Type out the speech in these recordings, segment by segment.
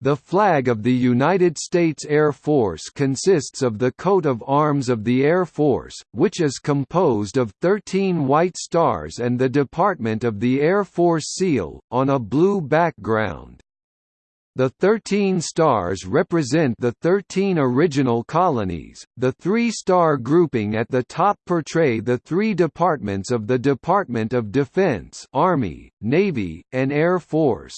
The flag of the United States Air Force consists of the coat of arms of the Air Force, which is composed of 13 white stars and the Department of the Air Force seal, on a blue background. The 13 stars represent the 13 original colonies. The three-star grouping at the top portray the three departments of the Department of Defense Army, Navy, and Air Force.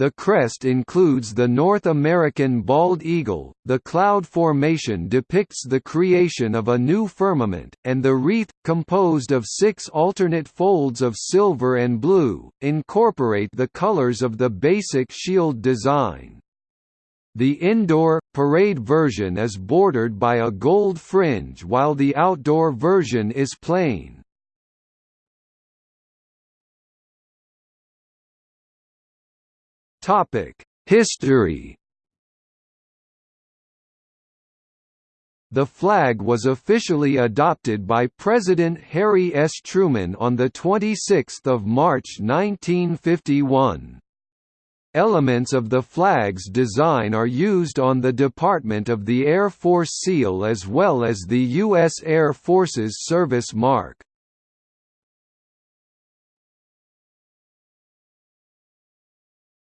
The crest includes the North American bald eagle, the cloud formation depicts the creation of a new firmament, and the wreath, composed of six alternate folds of silver and blue, incorporate the colors of the basic shield design. The indoor, parade version is bordered by a gold fringe while the outdoor version is plain. History The flag was officially adopted by President Harry S. Truman on 26 March 1951. Elements of the flag's design are used on the Department of the Air Force seal as well as the U.S. Air Force's service mark.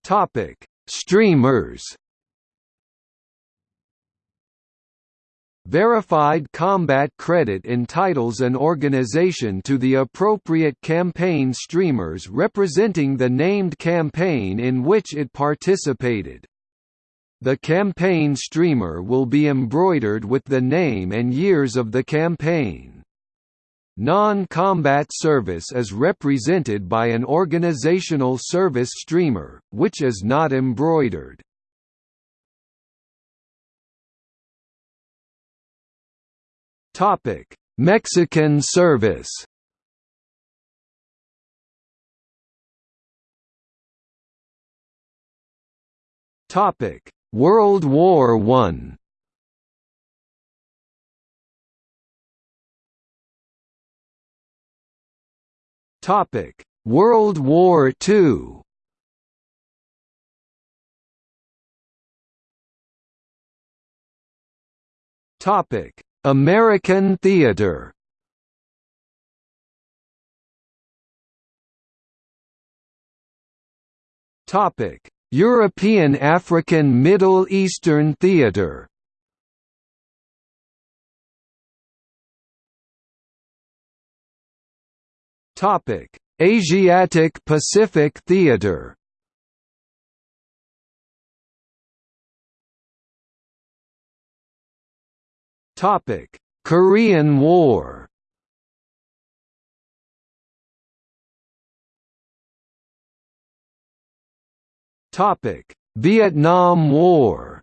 Topic: Streamers. Verified combat credit entitles an organization to the appropriate campaign streamers representing the named campaign in which it participated. The campaign streamer will be embroidered with the name and years of the campaign. Non-combat service is represented by an organizational service streamer, which is not embroidered. Mexican service World War One Topic: World War II. Topic: American theater. Topic: European African Middle Eastern theater. Topic: Asiatic Pacific Theater. Topic: Korean War. Topic: Vietnam War.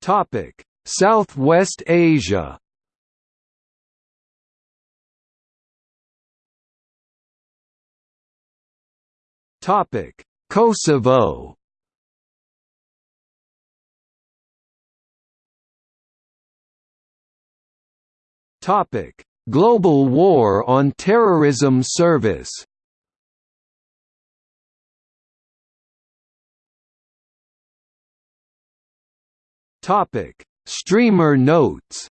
Topic: Southwest Asia Topic: Kosovo. Topic: Global War on Terrorism Service. Topic: Streamer notes.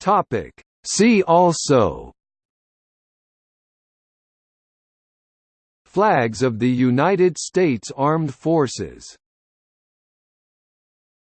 Topic. See also. Flags of the United States Armed Forces